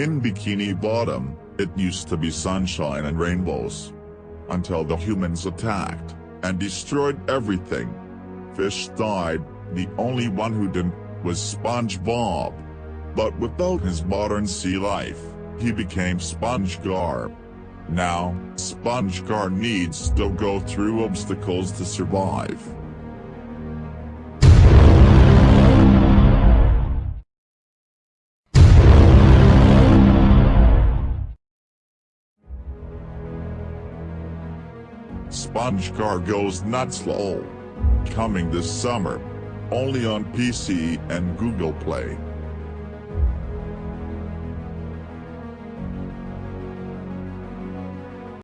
In Bikini Bottom, it used to be sunshine and rainbows. Until the humans attacked, and destroyed everything. Fish died, the only one who didn't, was SpongeBob. But without his modern sea life, he became SpongeGar. Now, SpongeGar needs to go through obstacles to survive. SpongeGar goes nuts lol. Coming this summer. Only on PC and Google Play.